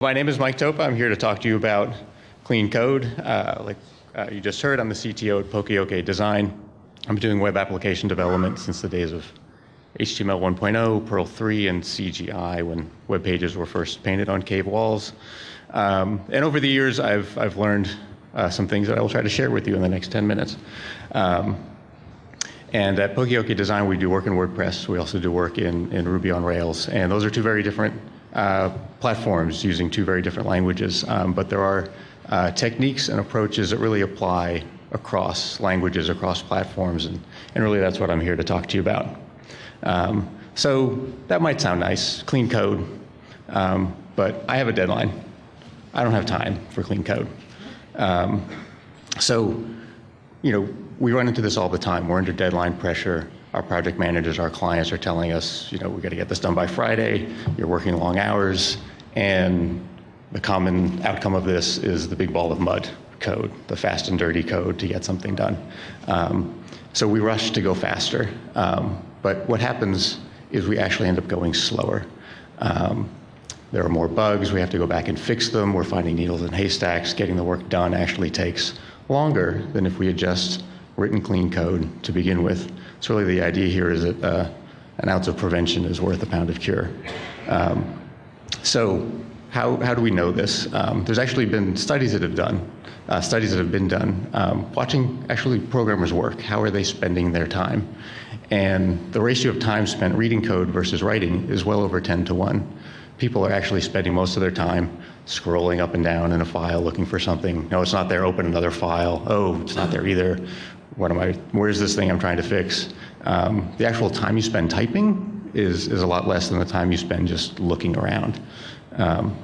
My name is Mike Toppa. I'm here to talk to you about clean code. Uh, like uh, you just heard, I'm the CTO at Poka-Yoke Design. I'm doing web application development since the days of HTML 1.0, Perl 3, and CGI when web pages were first painted on cave walls. Um, and over the years, I've, I've learned uh, some things that I will try to share with you in the next 10 minutes. Um, and at Poka-Yoke Design, we do work in WordPress. We also do work in, in Ruby on Rails. And those are two very different uh, platforms using two very different languages, um, but there are uh, techniques and approaches that really apply across languages, across platforms, and, and really that's what I'm here to talk to you about. Um, so that might sound nice, clean code, um, but I have a deadline. I don't have time for clean code. Um, so, you know, we run into this all the time. We're under deadline pressure our project managers, our clients are telling us, you know, we got to get this done by Friday. You're working long hours, and the common outcome of this is the big ball of mud code, the fast and dirty code to get something done. Um, so we rush to go faster, um, but what happens is we actually end up going slower. Um, there are more bugs, we have to go back and fix them, we're finding needles in haystacks, getting the work done actually takes longer than if we had just written clean code to begin with. So really the idea here is that uh, an ounce of prevention is worth a pound of cure. Um, so how, how do we know this? Um, there's actually been studies that have done, uh, studies that have been done, um, watching actually programmers work. How are they spending their time? And the ratio of time spent reading code versus writing is well over 10 to 1. People are actually spending most of their time scrolling up and down in a file looking for something. No, it's not there, open another file. Oh, it's not there either what am I, where's this thing I'm trying to fix? Um, the actual time you spend typing is, is a lot less than the time you spend just looking around. Um,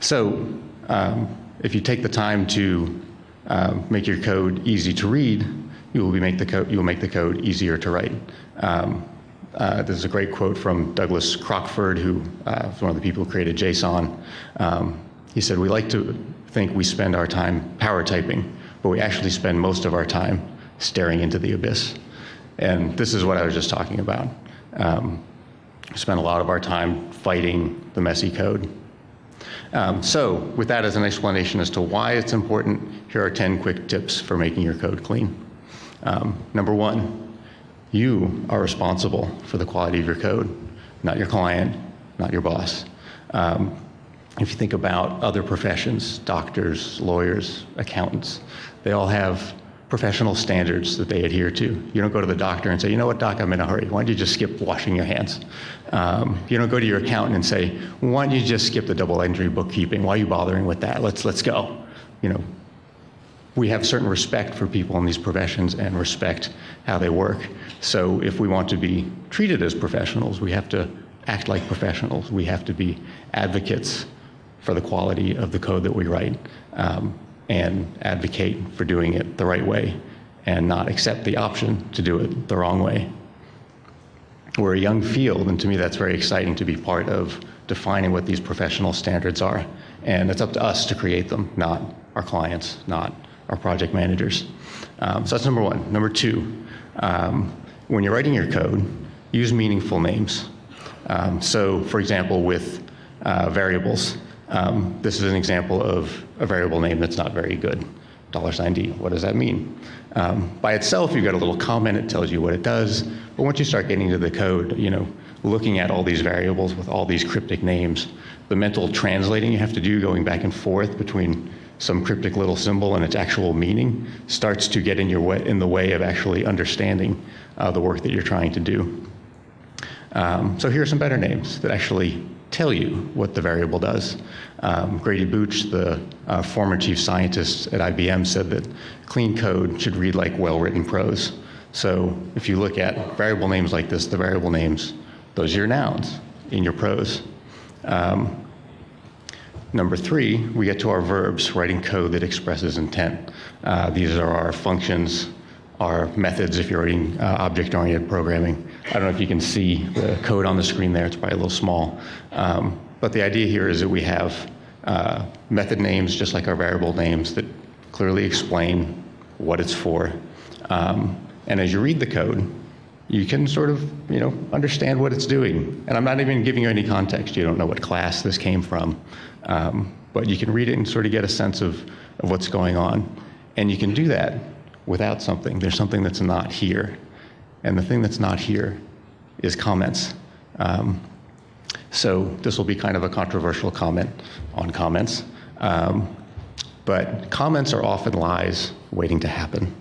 so um, if you take the time to uh, make your code easy to read, you will, make the code, you will make the code easier to write. Um, uh, this is a great quote from Douglas Crockford, who uh, was one of the people who created JSON. Um, he said, we like to think we spend our time power typing, but we actually spend most of our time staring into the abyss. And this is what I was just talking about. Um, we spend a lot of our time fighting the messy code. Um, so with that as an explanation as to why it's important, here are 10 quick tips for making your code clean. Um, number one, you are responsible for the quality of your code, not your client, not your boss. Um, if you think about other professions, doctors, lawyers, accountants, they all have professional standards that they adhere to. You don't go to the doctor and say, you know what, doc, I'm in a hurry. Why don't you just skip washing your hands? Um, you don't go to your accountant and say, why don't you just skip the double entry bookkeeping? Why are you bothering with that? Let's, let's go. You know, we have certain respect for people in these professions and respect how they work. So if we want to be treated as professionals, we have to act like professionals. We have to be advocates for the quality of the code that we write. Um, and advocate for doing it the right way and not accept the option to do it the wrong way. We're a young field, and to me that's very exciting to be part of defining what these professional standards are. And it's up to us to create them, not our clients, not our project managers. Um, so that's number one. Number two, um, when you're writing your code, use meaningful names. Um, so for example, with uh, variables, um, this is an example of a variable name that's not very good. Dollar sign $D, what does that mean? Um, by itself, you've got a little comment, it tells you what it does, but once you start getting to the code, you know, looking at all these variables with all these cryptic names, the mental translating you have to do going back and forth between some cryptic little symbol and its actual meaning starts to get in, your way, in the way of actually understanding uh, the work that you're trying to do. Um, so here are some better names that actually tell you what the variable does. Um, Grady Booch, the uh, former chief scientist at IBM, said that clean code should read like well-written prose. So if you look at variable names like this, the variable names, those are your nouns in your prose. Um, number three, we get to our verbs, writing code that expresses intent. Uh, these are our functions, our methods if you're writing uh, object-oriented programming. I don't know if you can see the code on the screen there, it's probably a little small. Um, but the idea here is that we have uh, method names, just like our variable names, that clearly explain what it's for. Um, and as you read the code, you can sort of, you know, understand what it's doing. And I'm not even giving you any context. You don't know what class this came from. Um, but you can read it and sort of get a sense of, of what's going on. And you can do that without something. There's something that's not here. And the thing that's not here is comments. Um, so this will be kind of a controversial comment on comments. Um, but comments are often lies waiting to happen.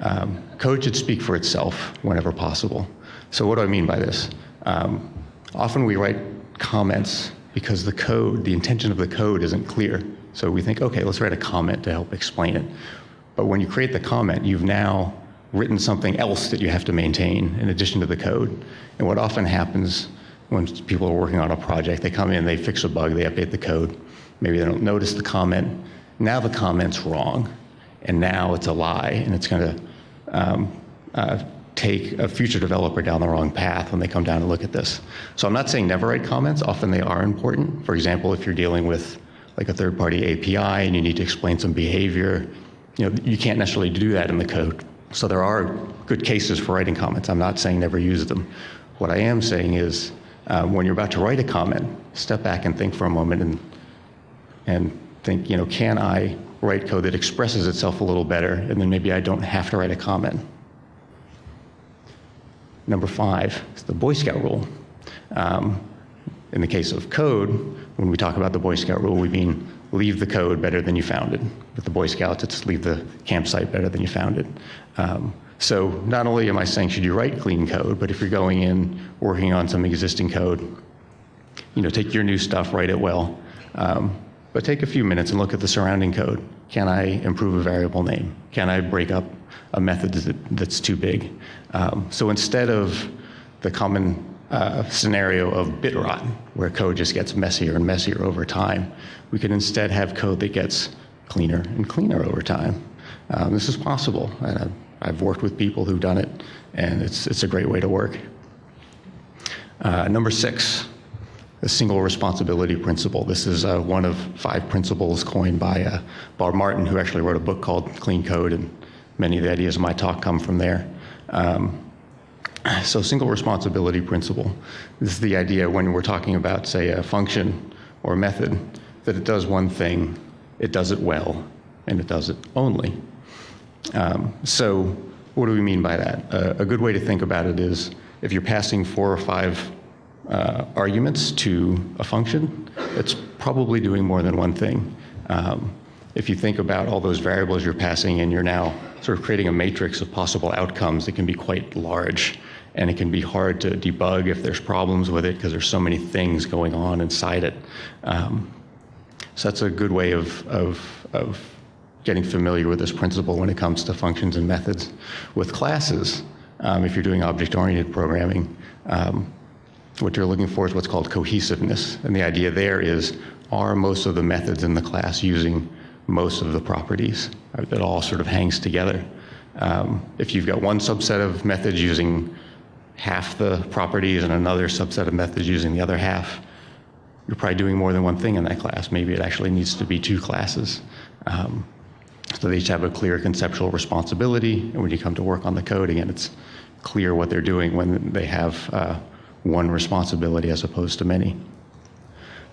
Um, code should speak for itself whenever possible. So what do I mean by this? Um, often we write comments because the code, the intention of the code isn't clear. So we think, okay, let's write a comment to help explain it. But when you create the comment, you've now written something else that you have to maintain in addition to the code. And what often happens when people are working on a project, they come in, they fix a bug, they update the code. Maybe they don't notice the comment. Now the comment's wrong, and now it's a lie, and it's going to um, uh, take a future developer down the wrong path when they come down and look at this. So I'm not saying never write comments. Often they are important. For example, if you're dealing with like a third-party API and you need to explain some behavior, you know, you can't necessarily do that in the code. So there are good cases for writing comments. I'm not saying never use them. What I am saying is um, when you're about to write a comment, step back and think for a moment and, and think, you know, can I write code that expresses itself a little better and then maybe I don't have to write a comment. Number five is the Boy Scout rule. Um, in the case of code, when we talk about the Boy Scout rule, we mean leave the code better than you found it. With the Boy Scouts, it's leave the campsite better than you found it. Um, so not only am I saying should you write clean code, but if you're going in working on some existing code, you know, take your new stuff, write it well, um, but take a few minutes and look at the surrounding code. Can I improve a variable name? Can I break up a method that, that's too big? Um, so instead of the common uh, scenario of bit rot, where code just gets messier and messier over time, we could instead have code that gets cleaner and cleaner over time. Um, this is possible. And I've worked with people who've done it, and it's, it's a great way to work. Uh, number six, the single responsibility principle. This is uh, one of five principles coined by uh, Bob Martin, who actually wrote a book called Clean Code, and many of the ideas of my talk come from there. Um, so single responsibility principle. This is the idea when we're talking about, say, a function or method, that it does one thing, it does it well, and it does it only. Um, so what do we mean by that? Uh, a good way to think about it is if you're passing four or five uh, arguments to a function, it's probably doing more than one thing. Um, if you think about all those variables you're passing in, you're now sort of creating a matrix of possible outcomes that can be quite large. And it can be hard to debug if there's problems with it because there's so many things going on inside it. Um, so that's a good way of, of, of getting familiar with this principle when it comes to functions and methods. With classes, um, if you're doing object-oriented programming, um, what you're looking for is what's called cohesiveness. And the idea there is, are most of the methods in the class using most of the properties? It all sort of hangs together. Um, if you've got one subset of methods using half the properties and another subset of methods using the other half, you're probably doing more than one thing in that class. Maybe it actually needs to be two classes. Um, so they each have a clear conceptual responsibility. And when you come to work on the code, again, it's clear what they're doing when they have uh, one responsibility as opposed to many.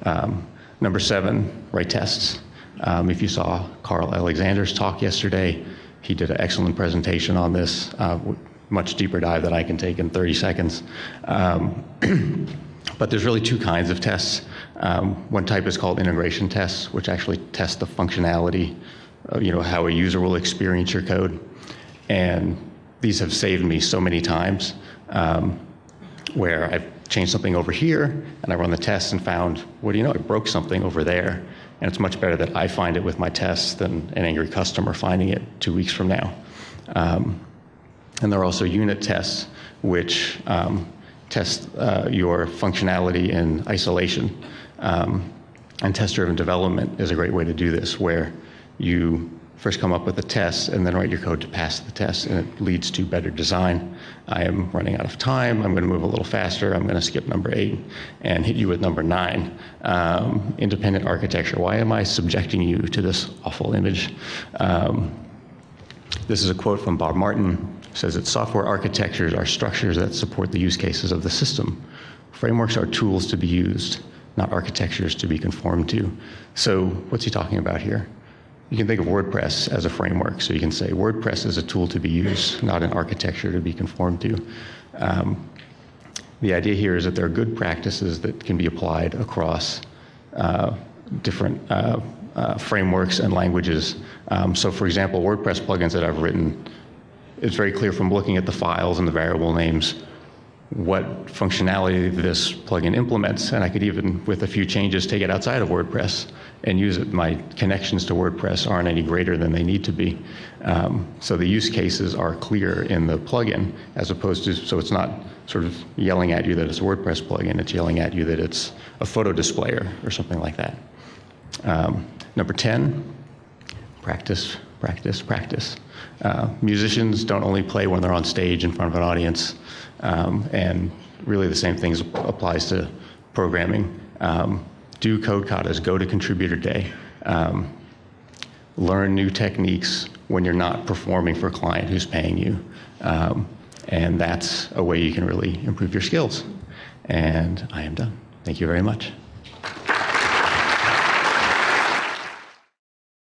Um, number seven, write tests. Um, if you saw Carl Alexander's talk yesterday, he did an excellent presentation on this, uh, much deeper dive than I can take in 30 seconds. Um, but there's really two kinds of tests. Um, one type is called integration tests, which actually test the functionality uh, you know, how a user will experience your code. And these have saved me so many times um, where I've changed something over here and I run the test and found, what do you know, I broke something over there. And it's much better that I find it with my tests than an angry customer finding it two weeks from now. Um, and there are also unit tests, which um, test uh, your functionality in isolation. Um, and test-driven development is a great way to do this, where you first come up with a test and then write your code to pass the test and it leads to better design. I am running out of time. I'm going to move a little faster. I'm going to skip number eight and hit you with number nine. Um, independent architecture. Why am I subjecting you to this awful image? Um, this is a quote from Bob Martin. Says that software architectures are structures that support the use cases of the system. Frameworks are tools to be used, not architectures to be conformed to. So what's he talking about here? You can think of WordPress as a framework. So you can say WordPress is a tool to be used, not an architecture to be conformed to. Um, the idea here is that there are good practices that can be applied across uh, different uh, uh, frameworks and languages. Um, so for example, WordPress plugins that I've written, it's very clear from looking at the files and the variable names what functionality this plugin implements, and I could even, with a few changes, take it outside of WordPress and use it. My connections to WordPress aren't any greater than they need to be. Um, so the use cases are clear in the plugin, as opposed to, so it's not sort of yelling at you that it's a WordPress plugin, it's yelling at you that it's a photo displayer or something like that. Um, number 10, practice, practice, practice. Uh, musicians don't only play when they're on stage in front of an audience, um, and really the same thing applies to programming. Um, do code katas, go to contributor day. Um, learn new techniques when you're not performing for a client who's paying you. Um, and that's a way you can really improve your skills. And I am done. Thank you very much.